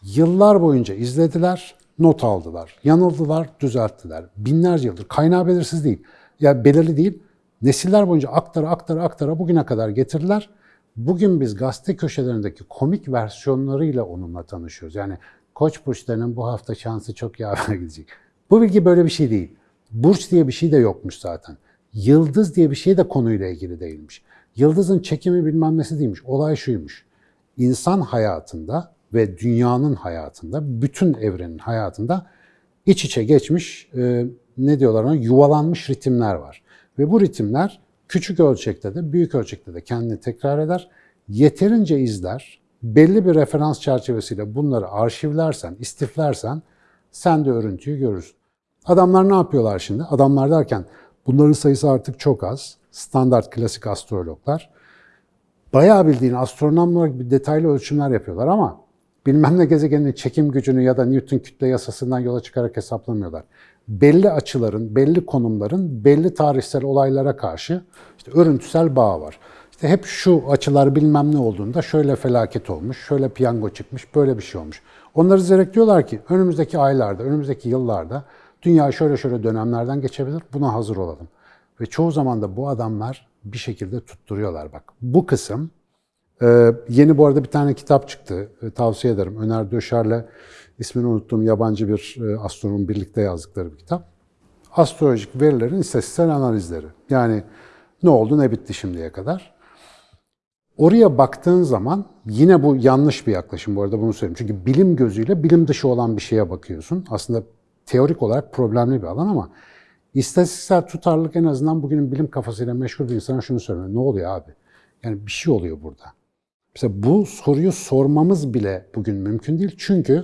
Yıllar boyunca izlediler, not aldılar. Yanıldılar, düzelttiler. Binlerce yıldır. Kaynağı belirsiz değil. Ya belirli değil. Nesiller boyunca aktara aktara aktara bugüne kadar getirdiler. Bugün biz gazete köşelerindeki komik versiyonlarıyla onunla tanışıyoruz. Yani Koç burçlarının bu hafta şansı çok yaver gidecek. Bu bilgi böyle bir şey değil. Burç diye bir şey de yokmuş zaten. Yıldız diye bir şey de konuyla ilgili değilmiş. Yıldızın çekimi bilmem nesi değilmiş. Olay şuymuş. İnsan hayatında ve dünyanın hayatında, bütün evrenin hayatında iç içe geçmiş, e, ne diyorlar ona, yuvalanmış ritimler var. Ve bu ritimler küçük ölçekte de, büyük ölçekte de kendini tekrar eder. Yeterince izler, belli bir referans çerçevesiyle bunları arşivlersen, istiflersen sen de örüntüyü görürsün. Adamlar ne yapıyorlar şimdi? Adamlar derken bunların sayısı artık çok az. Standart klasik astrologlar. Bayağı bildiğin astronomlar bir detaylı ölçümler yapıyorlar ama bilmem ne gezegenin çekim gücünü ya da Newton kütle yasasından yola çıkarak hesaplamıyorlar. Belli açıların, belli konumların, belli tarihsel olaylara karşı işte örüntüsel bağ var. İşte hep şu açılar bilmem ne olduğunda şöyle felaket olmuş, şöyle piyango çıkmış, böyle bir şey olmuş. Onları izleyerek diyorlar ki önümüzdeki aylarda, önümüzdeki yıllarda dünya şöyle şöyle dönemlerden geçebilir, buna hazır olalım. Ve çoğu zaman da bu adamlar bir şekilde tutturuyorlar bak. Bu kısım, e, yeni bu arada bir tane kitap çıktı, e, tavsiye ederim. Öner Döşer'le ismini unuttuğum yabancı bir e, astronom birlikte yazdıkları bir kitap. Astrolojik verilerin istatistiksel analizleri. Yani ne oldu ne bitti şimdiye kadar. Oraya baktığın zaman yine bu yanlış bir yaklaşım bu arada bunu söyleyeyim. Çünkü bilim gözüyle bilim dışı olan bir şeye bakıyorsun. Aslında teorik olarak problemli bir alan ama istatistiksel tutarlılık en azından bugünün bilim kafasıyla meşgul bir insana şunu söylüyor. Ne oluyor abi? Yani bir şey oluyor burada. Mesela bu soruyu sormamız bile bugün mümkün değil. Çünkü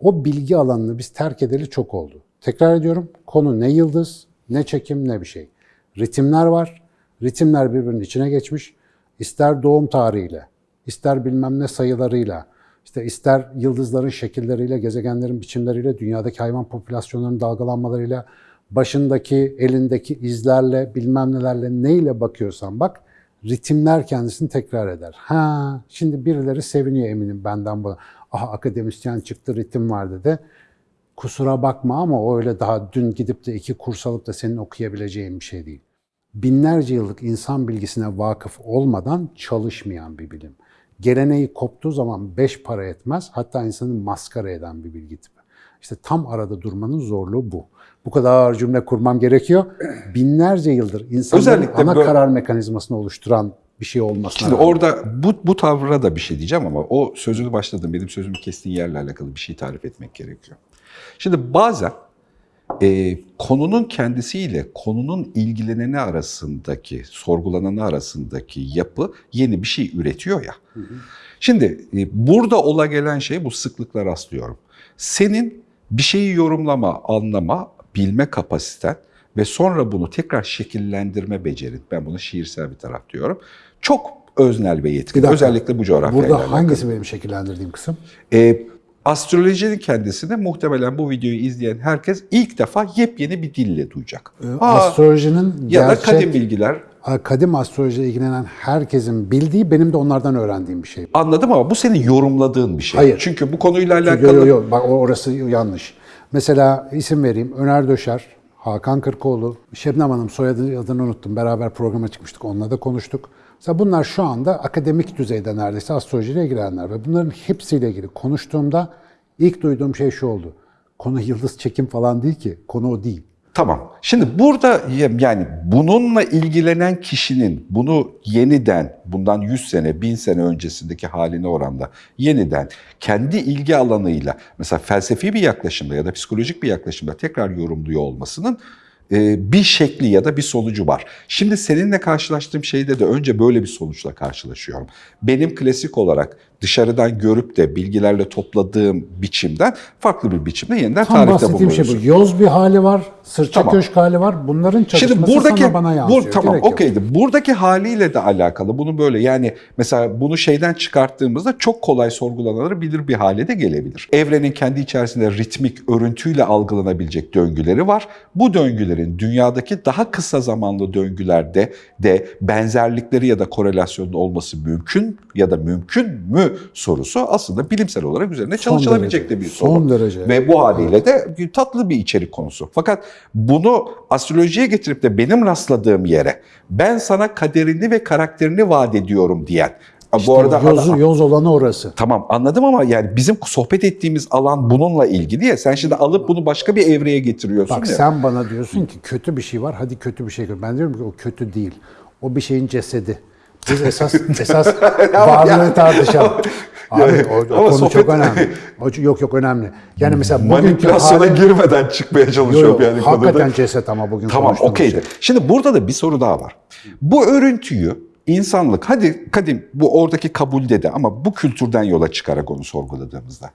o bilgi alanını biz terk edeli çok oldu. Tekrar ediyorum, konu ne yıldız, ne çekim, ne bir şey. Ritimler var, ritimler birbirinin içine geçmiş. İster doğum tarihiyle, ister bilmem ne sayılarıyla, işte ister yıldızların şekilleriyle, gezegenlerin biçimleriyle, dünyadaki hayvan popülasyonlarının dalgalanmalarıyla, başındaki, elindeki izlerle, bilmem nelerle neyle bakıyorsan bak, ritimler kendisini tekrar eder. Ha, şimdi birileri seviniyor eminim benden bu. Aha akademisyen çıktı, ritim var dedi. Kusura bakma ama o öyle daha dün gidip de iki kurs alıp da senin okuyabileceğin bir şey değil. Binlerce yıllık insan bilgisine vakıf olmadan çalışmayan bir bilim. Geleneği koptuğu zaman beş para etmez, hatta insanı maskara eden bir bilgi tipi. İşte tam arada durmanın zorluğu bu. Bu kadar cümle kurmam gerekiyor. Binlerce yıldır insanların
Özellikle
ana
böyle-
karar mekanizmasını oluşturan bir şey olmasına
Şimdi
rağmen.
orada bu, bu tavra da bir şey diyeceğim ama o sözünü başladın. Benim sözümü kestiğin yerle alakalı bir şey tarif etmek gerekiyor. Şimdi bazen e, konunun kendisiyle konunun ilgileneni arasındaki, sorgulananı arasındaki yapı yeni bir şey üretiyor ya. Şimdi e, burada ola gelen şey bu sıklıkla rastlıyorum. Senin bir şeyi yorumlama, anlama, bilme kapasiten ve sonra bunu tekrar şekillendirme becerin. Ben buna şiirsel bir taraf diyorum. Çok öznel ve
dakika.
Özellikle bu coğrafyayla
Burada
alakalı.
hangisi benim şekillendirdiğim kısım?
E, astrolojinin kendisini muhtemelen bu videoyu izleyen herkes ilk defa yepyeni bir dille duyacak. Aa,
Astrolojinin
ya da
gerçek,
kadim bilgiler
kadim astrolojiyle ilgilenen herkesin bildiği, benim de onlardan öğrendiğim bir şey.
anladım ama bu senin yorumladığın bir şey.
Hayır.
Çünkü bu konuyla alakalı
yok yok, bak o- orası yanlış. Mesela isim vereyim, Öner Döşer, Hakan Kırkoğlu, Şebnem Hanım soyadı adını unuttum. Beraber programa çıkmıştık, onunla da konuştuk. Mesela bunlar şu anda akademik düzeyde neredeyse astrolojiyle ilgilenenler ve bunların hepsiyle ilgili konuştuğumda ilk duyduğum şey şu oldu. Konu yıldız çekim falan değil ki, konu o değil.
Tamam. Şimdi burada yani bununla ilgilenen kişinin bunu yeniden bundan 100 sene, 1000 sene öncesindeki haline oranda yeniden kendi ilgi alanıyla mesela felsefi bir yaklaşımda ya da psikolojik bir yaklaşımda tekrar yorumluyor olmasının e, bir şekli ya da bir sonucu var. Şimdi seninle karşılaştığım şeyde de önce böyle bir sonuçla karşılaşıyorum. Benim klasik olarak dışarıdan görüp de bilgilerle topladığım biçimden farklı bir biçimde yeniden
Tam
tarihte
bahsettiğim şey
bulunuyorsun.
bu. Yoz bir hali var, sırça
Tamam.
köşk hali var. Bunların çalışması
Şimdi buradaki
sana bana yansıyor.
bu, tamam okeydi. Buradaki haliyle de alakalı. Bunu böyle yani mesela bunu şeyden çıkarttığımızda çok kolay sorgulanabilir bir hale de gelebilir. Evrenin kendi içerisinde ritmik örüntüyle algılanabilecek döngüleri var. Bu döngülerin dünyadaki daha kısa zamanlı döngülerde de benzerlikleri ya da korelasyonun olması mümkün ya da mümkün mü sorusu aslında bilimsel olarak üzerine
Son
çalışılabilecek
derece,
de bir soru.
son derece.
Ve bu haliyle de tatlı bir içerik konusu. Fakat bunu astrolojiye getirip de benim rastladığım yere ben sana kaderini ve karakterini vaat ediyorum diyen. bu arada
yoz, yoz olanı orası.
Tamam anladım ama yani bizim sohbet ettiğimiz alan bununla ilgili ya. Sen şimdi alıp bunu başka bir evreye getiriyorsun
Bak
ya.
sen bana diyorsun ki kötü bir şey var, hadi kötü bir şey gör. Ben diyorum ki o kötü değil. O bir şeyin cesedi. Biz esas esas varlığı tartışalım. Abi o, o konu
sohbet-
çok önemli. O, yok yok önemli. Yani mesela
Manipülasyona
hali-
girmeden çıkmaya
Yok,
çalışıyorum
yok,
yani
hakikaten
konuda.
ceset ama bugün
Tamam okeydi.
şey.
Şimdi burada da bir soru daha var. Bu örüntüyü insanlık, hadi kadim bu oradaki kabulde de ama bu kültürden yola çıkarak onu sorguladığımızda.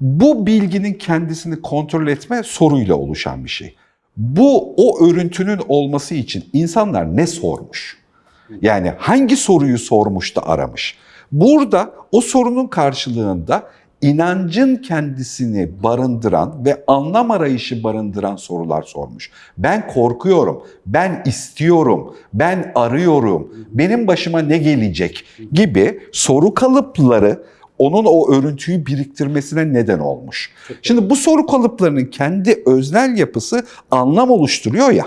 Bu bilginin kendisini kontrol etme soruyla oluşan bir şey. Bu o örüntünün olması için insanlar ne sormuş? Yani hangi soruyu sormuş da aramış? Burada o sorunun karşılığında inancın kendisini barındıran ve anlam arayışı barındıran sorular sormuş. Ben korkuyorum, ben istiyorum, ben arıyorum, benim başıma ne gelecek gibi soru kalıpları onun o örüntüyü biriktirmesine neden olmuş. Şimdi bu soru kalıplarının kendi öznel yapısı anlam oluşturuyor ya.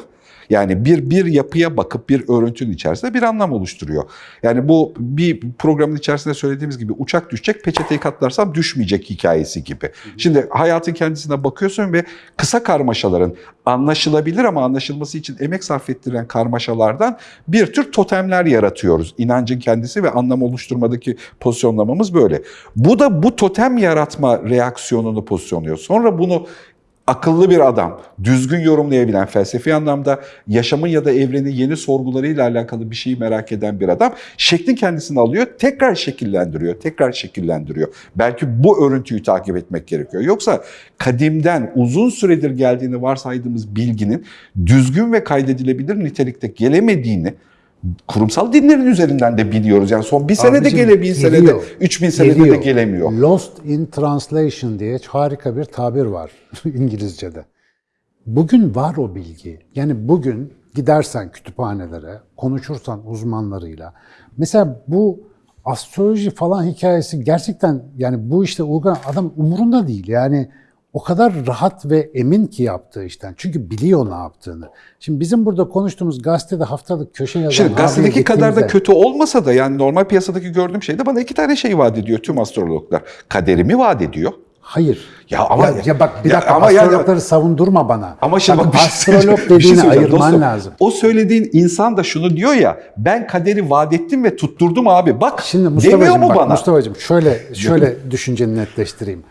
Yani bir bir yapıya bakıp bir örüntünün içerisinde bir anlam oluşturuyor. Yani bu bir programın içerisinde söylediğimiz gibi uçak düşecek, peçeteyi katlarsam düşmeyecek hikayesi gibi. Şimdi hayatın kendisine bakıyorsun ve kısa karmaşaların anlaşılabilir ama anlaşılması için emek sarf ettiren karmaşalardan bir tür totemler yaratıyoruz. İnancın kendisi ve anlam oluşturmadaki pozisyonlamamız böyle. Bu da bu totem yaratma reaksiyonunu pozisyonluyor. Sonra bunu akıllı bir adam, düzgün yorumlayabilen, felsefi anlamda yaşamın ya da evrenin yeni sorgularıyla alakalı bir şeyi merak eden bir adam şeklin kendisini alıyor, tekrar şekillendiriyor, tekrar şekillendiriyor. Belki bu örüntüyü takip etmek gerekiyor. Yoksa kadimden uzun süredir geldiğini varsaydığımız bilginin düzgün ve kaydedilebilir nitelikte gelemediğini kurumsal dinlerin üzerinden de biliyoruz. Yani son bir senede
Abicim,
gele, bin senede,
geliyor.
üç bin senede de
Geliyor.
gelemiyor.
Lost in translation diye harika bir tabir var İngilizce'de. Bugün var o bilgi. Yani bugün gidersen kütüphanelere, konuşursan uzmanlarıyla. Mesela bu astroloji falan hikayesi gerçekten yani bu işte uygun adam umurunda değil. Yani o kadar rahat ve emin ki yaptığı işten. Çünkü biliyor ne yaptığını. Şimdi bizim burada konuştuğumuz gazetede haftalık köşe yazan
Şimdi gazetedeki kadar da kötü olmasa da yani normal piyasadaki gördüğüm şey de bana iki tane şey vaat ediyor tüm astrologlar. Kaderimi vaat ediyor.
Hayır.
Ya ama-
ya, ya bak bir
ya
dakika
ama yani-
astrologları savundurma bana.
Ama şimdi bak, bir şey
astrolog
şey
dediğini
söyleyeceğim
ayırman
dostum.
lazım.
O söylediğin insan da şunu diyor ya ben kaderi vaat ettim ve tutturdum abi. Bak
Şimdi
demiyor
Mustafa'cığım
mu
bak
bana?
Mustafa'cığım şöyle şöyle düşünceni netleştireyim.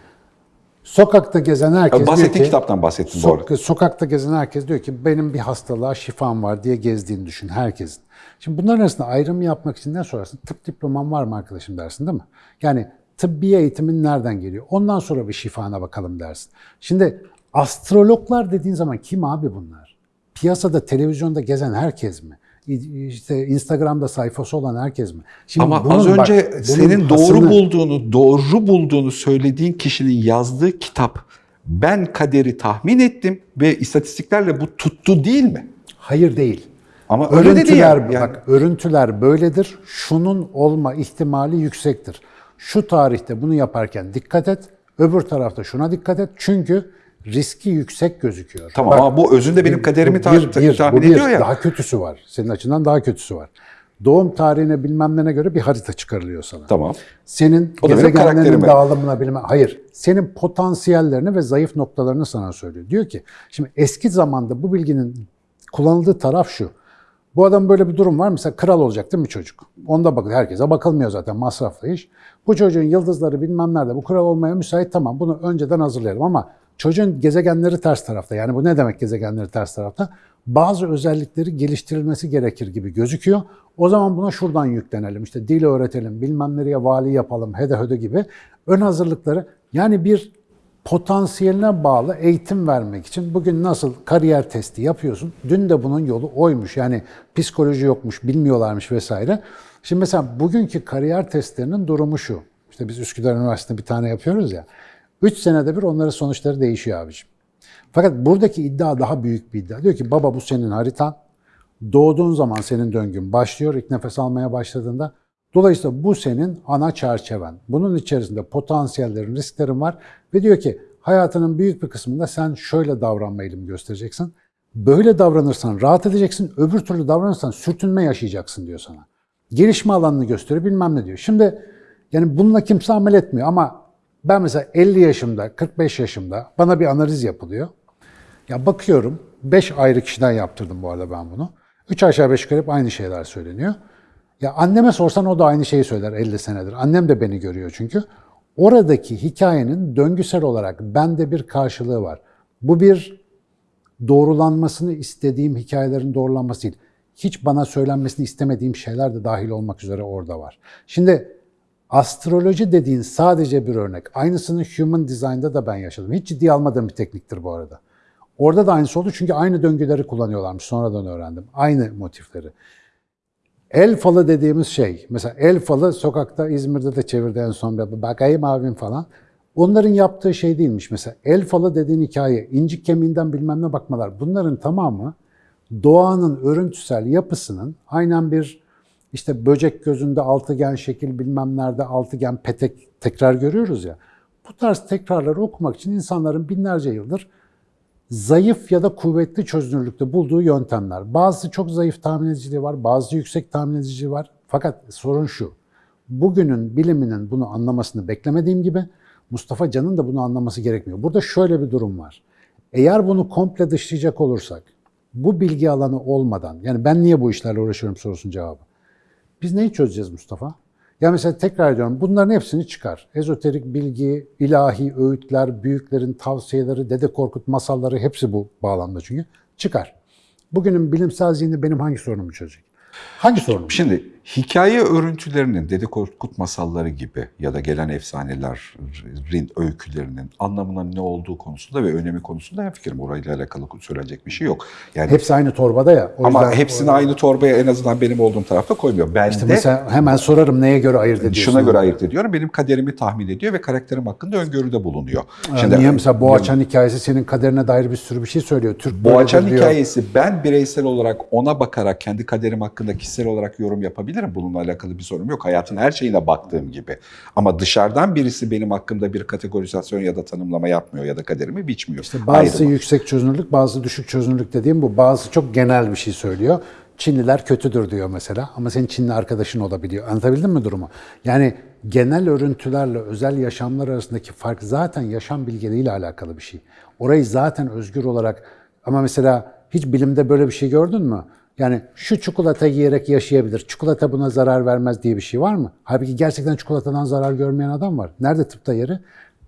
Sokakta gezen herkes diyor
Bahsettiğin
ki
kitaptan bahsettim doğru.
sok- sokakta gezen herkes diyor ki benim bir hastalığa şifam var diye gezdiğini düşün herkesin. Şimdi bunların arasında ayrım yapmak için ne sorarsın? Tıp diploman var mı arkadaşım dersin değil mi? Yani tıbbi eğitimin nereden geliyor? Ondan sonra bir şifana bakalım dersin. Şimdi astrologlar dediğin zaman kim abi bunlar? Piyasada, televizyonda gezen herkes mi? İşte Instagram'da sayfası olan herkes mi? Şimdi
Ama
bunun
az
bak,
önce
bunun
senin doğru
hasını-
bulduğunu, doğru bulduğunu söylediğin kişinin yazdığı kitap ben kaderi tahmin ettim ve istatistiklerle bu tuttu değil mi?
Hayır değil.
Ama öyle
örüntüler,
ya. Yani-
bak örüntüler böyledir. Şunun olma ihtimali yüksektir. Şu tarihte bunu yaparken dikkat et. Öbür tarafta şuna dikkat et. Çünkü riski yüksek gözüküyor.
Tamam ama bu özünde benim kaderimi ta-
bir, bir,
tahmin
bu bir.
ediyor ya.
Daha kötüsü var. Senin açından daha kötüsü var. Doğum tarihine bilmem ne göre bir harita çıkarılıyor sana.
Tamam.
Senin
O
gezegenlerin dağılımına bilmem hayır. Senin potansiyellerini ve zayıf noktalarını sana söylüyor. Diyor ki şimdi eski zamanda bu bilginin kullanıldığı taraf şu. Bu adam böyle bir durum var. Mesela kral olacak değil mi çocuk? Onda bakın herkese bakılmıyor zaten masraflı iş. Bu çocuğun yıldızları bilmem nerede bu kral olmaya müsait tamam bunu önceden hazırlayalım ama çocuğun gezegenleri ters tarafta. Yani bu ne demek gezegenleri ters tarafta? Bazı özellikleri geliştirilmesi gerekir gibi gözüküyor. O zaman buna şuradan yüklenelim. İşte dil öğretelim, bilmem nereye vali yapalım, hede hede gibi ön hazırlıkları yani bir potansiyeline bağlı eğitim vermek için bugün nasıl kariyer testi yapıyorsun? Dün de bunun yolu oymuş. Yani psikoloji yokmuş, bilmiyorlarmış vesaire. Şimdi mesela bugünkü kariyer testlerinin durumu şu. İşte biz Üsküdar Üniversitesi'nde bir tane yapıyoruz ya. 3 senede bir onların sonuçları değişiyor abiciğim. Fakat buradaki iddia daha büyük bir iddia. Diyor ki baba bu senin haritan. Doğduğun zaman senin döngün başlıyor ilk nefes almaya başladığında. Dolayısıyla bu senin ana çerçeven. Bunun içerisinde potansiyellerin, risklerin var. Ve diyor ki hayatının büyük bir kısmında sen şöyle davranma eğilimi göstereceksin. Böyle davranırsan rahat edeceksin, öbür türlü davranırsan sürtünme yaşayacaksın diyor sana. Gelişme alanını gösteriyor bilmem ne diyor. Şimdi yani bununla kimse amel etmiyor ama ben mesela 50 yaşımda, 45 yaşımda bana bir analiz yapılıyor. Ya bakıyorum, 5 ayrı kişiden yaptırdım bu arada ben bunu. 3 aşağı 5 yukarı hep aynı şeyler söyleniyor. Ya anneme sorsan o da aynı şeyi söyler 50 senedir. Annem de beni görüyor çünkü. Oradaki hikayenin döngüsel olarak bende bir karşılığı var. Bu bir doğrulanmasını istediğim hikayelerin doğrulanması değil. Hiç bana söylenmesini istemediğim şeyler de dahil olmak üzere orada var. Şimdi astroloji dediğin sadece bir örnek. Aynısını Human Design'da da ben yaşadım. Hiç ciddiye almadığım bir tekniktir bu arada. Orada da aynısı oldu çünkü aynı döngüleri kullanıyorlarmış. Sonradan öğrendim. Aynı motifleri. El falı dediğimiz şey, mesela el falı sokakta İzmir'de de çevirdi en son bir bakayım abim falan. Onların yaptığı şey değilmiş. Mesela el falı dediğin hikaye, incik kemiğinden bilmem ne bakmalar. Bunların tamamı doğanın örüntüsel yapısının aynen bir işte böcek gözünde altıgen şekil bilmem nerede altıgen petek tekrar görüyoruz ya. Bu tarz tekrarları okumak için insanların binlerce yıldır zayıf ya da kuvvetli çözünürlükte bulduğu yöntemler. Bazısı çok zayıf tahmin ediciliği var, bazı yüksek tahmin ediciliği var. Fakat sorun şu, bugünün biliminin bunu anlamasını beklemediğim gibi Mustafa Can'ın da bunu anlaması gerekmiyor. Burada şöyle bir durum var. Eğer bunu komple dışlayacak olursak, bu bilgi alanı olmadan, yani ben niye bu işlerle uğraşıyorum sorusunun cevabı. Biz neyi çözeceğiz Mustafa? Ya mesela tekrar ediyorum bunların hepsini çıkar. Ezoterik bilgi, ilahi öğütler, büyüklerin tavsiyeleri, Dede Korkut masalları hepsi bu bağlamda çünkü. Çıkar. Bugünün bilimsel zihni benim hangi sorunumu çözecek? Hangi sorunumu?
Şimdi hikaye örüntülerinin Dede Korkut masalları gibi ya da gelen efsanelerin öykülerinin anlamının ne olduğu konusunda ve önemi konusunda hemfikirim. Orayla alakalı söylenecek bir şey yok. Yani
Hepsi aynı torbada ya. O
ama
yüzden-
hepsini aynı torbaya en azından benim olduğum tarafta koymuyor. Ben
İşte
de
mesela hemen sorarım neye göre ayırt ediyorsun?
şuna göre ayırt ediyorum. Benim kaderimi tahmin ediyor ve karakterim hakkında öngörüde bulunuyor.
Şimdi, Niye mesela Boğaçan hikayesi senin kaderine dair bir sürü bir şey söylüyor. Türk
Boğaçan hikayesi ben bireysel olarak ona bakarak kendi kaderim hakkında kişisel olarak yorum yapabilirim. Bununla alakalı bir sorun yok. Hayatın her şeyine baktığım gibi. Ama dışarıdan birisi benim hakkımda bir kategorizasyon ya da tanımlama yapmıyor ya da kaderimi biçmiyor.
İşte bazısı
Ayrı.
yüksek çözünürlük, bazısı düşük çözünürlük dediğim bu. Bazısı çok genel bir şey söylüyor. Çinliler kötüdür diyor mesela ama senin Çinli arkadaşın olabiliyor. Anlatabildim mi durumu? Yani genel örüntülerle özel yaşamlar arasındaki fark zaten yaşam bilgeliğiyle alakalı bir şey. Orayı zaten özgür olarak ama mesela hiç bilimde böyle bir şey gördün mü? Yani şu çikolata yiyerek yaşayabilir, çikolata buna zarar vermez diye bir şey var mı? Halbuki gerçekten çikolatadan zarar görmeyen adam var. Nerede tıpta yeri?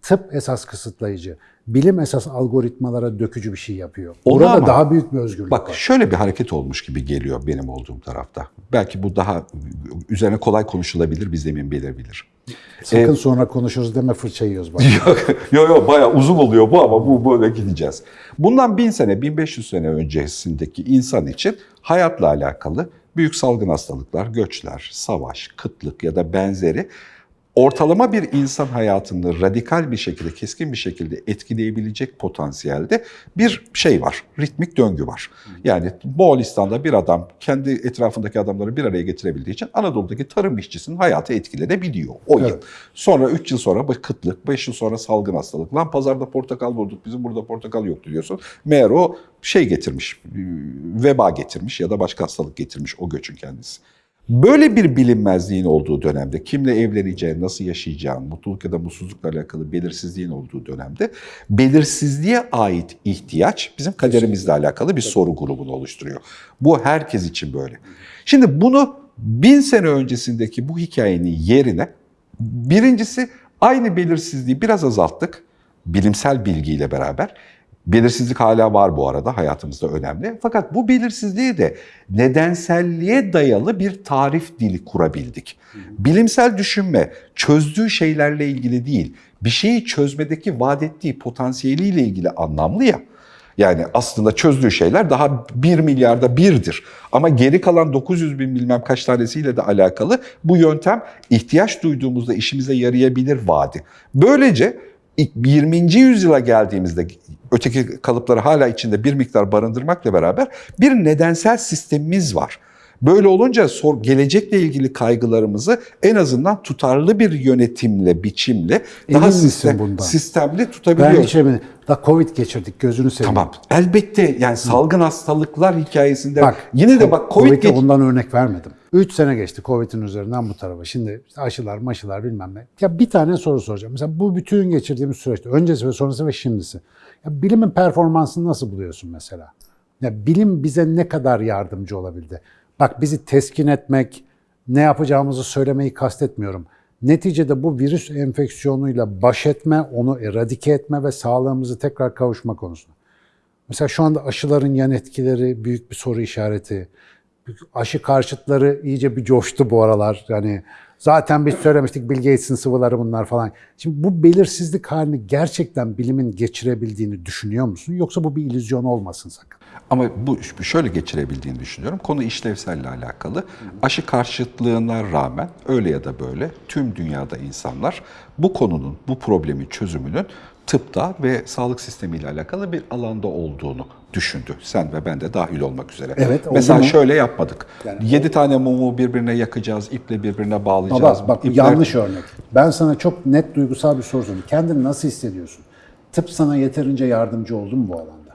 Tıp esas kısıtlayıcı. Bilim esas algoritmalara dökücü bir şey yapıyor.
Onu
Burada
ama-
daha büyük bir özgürlük
Bak
var.
şöyle bir hareket olmuş gibi geliyor benim olduğum tarafta. Belki bu daha üzerine kolay konuşulabilir, bir zemin belirbilir.
Sakın sonra konuşuruz deme fırça yiyoruz.
Yok yok yok bayağı uzun oluyor bu ama bu böyle gideceğiz. Bundan 1000 sene 1500 sene öncesindeki insan için hayatla alakalı büyük salgın hastalıklar, göçler, savaş, kıtlık ya da benzeri ortalama bir insan hayatını radikal bir şekilde, keskin bir şekilde etkileyebilecek potansiyelde bir şey var, ritmik döngü var. Yani Moğolistan'da bir adam kendi etrafındaki adamları bir araya getirebildiği için Anadolu'daki tarım işçisinin hayatı etkilenebiliyor o yıl. Sonra 3 yıl sonra kıtlık, 5 yıl sonra salgın hastalık. Lan pazarda portakal bulduk, bizim burada portakal yoktu diyorsun. Meğer o şey getirmiş, veba getirmiş ya da başka hastalık getirmiş o göçün kendisi. Böyle bir bilinmezliğin olduğu dönemde, kimle evleneceğin, nasıl yaşayacağın, mutluluk ya da mutsuzlukla alakalı belirsizliğin olduğu dönemde belirsizliğe ait ihtiyaç bizim kaderimizle alakalı bir soru grubunu oluşturuyor. Bu herkes için böyle. Şimdi bunu bin sene öncesindeki bu hikayenin yerine birincisi aynı belirsizliği biraz azalttık bilimsel bilgiyle beraber. Belirsizlik hala var bu arada hayatımızda önemli. Fakat bu belirsizliği de nedenselliğe dayalı bir tarif dili kurabildik. Bilimsel düşünme çözdüğü şeylerle ilgili değil, bir şeyi çözmedeki vaat ettiği potansiyeliyle ilgili anlamlı ya. Yani aslında çözdüğü şeyler daha 1 milyarda birdir. Ama geri kalan 900 bin bilmem kaç tanesiyle de alakalı bu yöntem ihtiyaç duyduğumuzda işimize yarayabilir vaadi. Böylece 20. yüzyıla geldiğimizde öteki kalıpları hala içinde bir miktar barındırmakla beraber bir nedensel sistemimiz var. Böyle olunca sor, gelecekle ilgili kaygılarımızı en azından tutarlı bir yönetimle, biçimle daha
Emin misin
sistem,
bundan?
sistemli
Ben
tutabiliyoruz.
hiç eminim. Da Covid geçirdik gözünü seveyim.
Tamam. Elbette yani salgın hastalıklar hikayesinde
Bak,
yine de bak Covid
Covid'e
geç-
ondan örnek vermedim. 3 sene geçti Covid'in üzerinden bu tarafa. Şimdi aşılar, maşılar bilmem ne. Ya bir tane soru soracağım. Mesela bu bütün geçirdiğimiz süreçte öncesi ve sonrası ve şimdisi. Ya bilimin performansını nasıl buluyorsun mesela? Ya bilim bize ne kadar yardımcı olabildi? Bak bizi teskin etmek, ne yapacağımızı söylemeyi kastetmiyorum. Neticede bu virüs enfeksiyonuyla baş etme, onu eradike etme ve sağlığımızı tekrar kavuşma konusunda. Mesela şu anda aşıların yan etkileri büyük bir soru işareti. Aşı karşıtları iyice bir coştu bu aralar. Yani zaten biz söylemiştik Bill Gates'in sıvıları bunlar falan. Şimdi bu belirsizlik halini gerçekten bilimin geçirebildiğini düşünüyor musun? Yoksa bu bir illüzyon olmasın sakın.
Ama bu şöyle geçirebildiğini düşünüyorum. Konu işlevselle alakalı. Aşı karşıtlığına rağmen öyle ya da böyle tüm dünyada insanlar bu konunun, bu problemin çözümünün tıpta ve sağlık sistemiyle alakalı bir alanda olduğunu düşündü. Sen ve ben de dahil olmak üzere.
Evet,
Mesela
mu?
şöyle yapmadık.
Yani
Yedi tane mumu birbirine yakacağız, iple birbirine bağlayacağız.
Ama bak
İpler-
yanlış örnek. Ben sana çok net duygusal bir soru sorayım. Kendini nasıl hissediyorsun? Tıp sana yeterince yardımcı oldu mu bu alanda?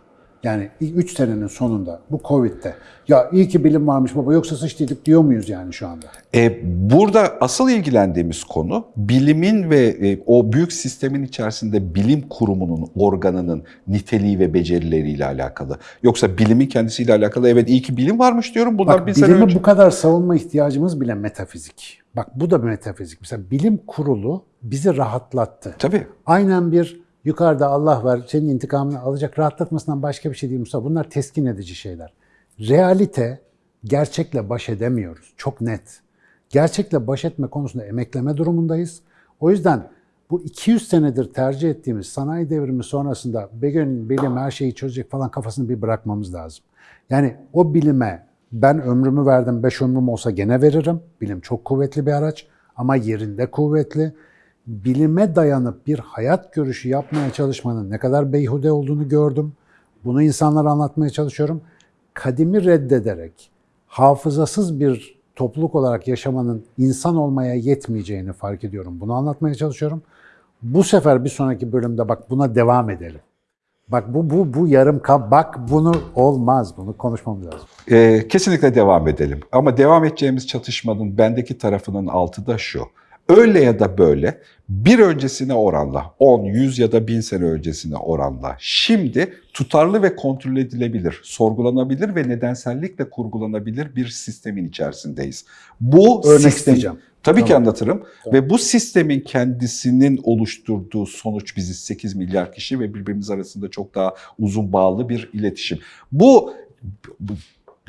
Yani 3 senenin sonunda bu Covid'de ya iyi ki bilim varmış baba yoksa sıçtıydık diyor muyuz yani şu anda?
E, burada asıl ilgilendiğimiz konu bilimin ve e, o büyük sistemin içerisinde bilim kurumunun, organının niteliği ve becerileriyle alakalı. Yoksa bilimin kendisiyle alakalı evet iyi ki bilim varmış diyorum. Bunlar
Bak
bir
bilimi
önce.
bu kadar savunma ihtiyacımız bile metafizik. Bak bu da metafizik. Mesela bilim kurulu bizi rahatlattı.
Tabii.
Aynen bir yukarıda Allah var senin intikamını alacak rahatlatmasından başka bir şey değil Mustafa. Bunlar teskin edici şeyler. Realite gerçekle baş edemiyoruz. Çok net. Gerçekle baş etme konusunda emekleme durumundayız. O yüzden bu 200 senedir tercih ettiğimiz sanayi devrimi sonrasında gün bilim her şeyi çözecek falan kafasını bir bırakmamız lazım. Yani o bilime ben ömrümü verdim, 5 ömrüm olsa gene veririm. Bilim çok kuvvetli bir araç ama yerinde kuvvetli bilime dayanıp bir hayat görüşü yapmaya çalışmanın ne kadar beyhude olduğunu gördüm. Bunu insanlara anlatmaya çalışıyorum. Kadimi reddederek hafızasız bir topluluk olarak yaşamanın insan olmaya yetmeyeceğini fark ediyorum. Bunu anlatmaya çalışıyorum. Bu sefer bir sonraki bölümde bak buna devam edelim. Bak bu bu bu yarım kal bak bunu olmaz. Bunu konuşmamız lazım.
E, kesinlikle devam edelim. Ama devam edeceğimiz çatışmanın bendeki tarafının altı da şu. Öyle ya da böyle bir öncesine oranla, 10, 100 ya da 1000 sene öncesine oranla şimdi tutarlı ve kontrol edilebilir, sorgulanabilir ve nedensellikle kurgulanabilir bir sistemin içerisindeyiz. Bu
Örnek
sistem,
isteyeceğim.
Tabii ki
Tamam.
anlatırım. Ve bu sistemin kendisinin oluşturduğu sonuç biziz 8 milyar kişi ve birbirimiz arasında çok daha uzun bağlı bir iletişim. Bu, bu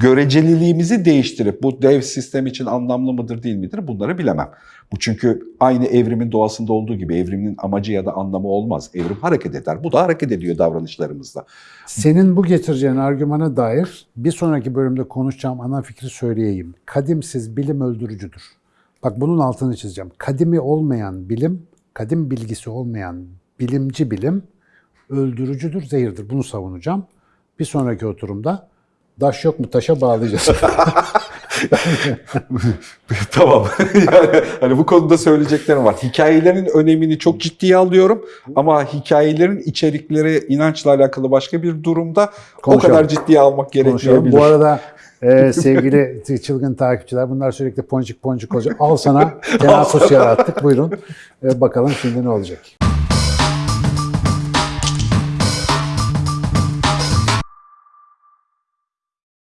göreceliliğimizi değiştirip bu dev sistem için anlamlı mıdır değil midir bunları bilemem. Bu çünkü aynı evrimin doğasında olduğu gibi evrimin amacı ya da anlamı olmaz. Evrim hareket eder. Bu da hareket ediyor davranışlarımızda.
Senin bu getireceğin argümana dair bir sonraki bölümde konuşacağım ana fikri söyleyeyim. Kadimsiz bilim öldürücüdür. Bak bunun altını çizeceğim. Kadimi olmayan bilim, kadim bilgisi olmayan bilimci bilim öldürücüdür, zehirdir. Bunu savunacağım. Bir sonraki oturumda daş yok mu taşa bağlayacağız.
tamam. yani hani bu konuda söyleyeceklerim var. Hikayelerin önemini çok ciddiye alıyorum ama hikayelerin içerikleri inançla alakalı başka bir durumda
Konuşalım.
o kadar ciddiye almak gerekmeyebilir.
Bu arada e, sevgili çılgın takipçiler bunlar sürekli poncik poncik olacak. Al sana tenakus yarattık. Buyurun. E, bakalım şimdi ne olacak.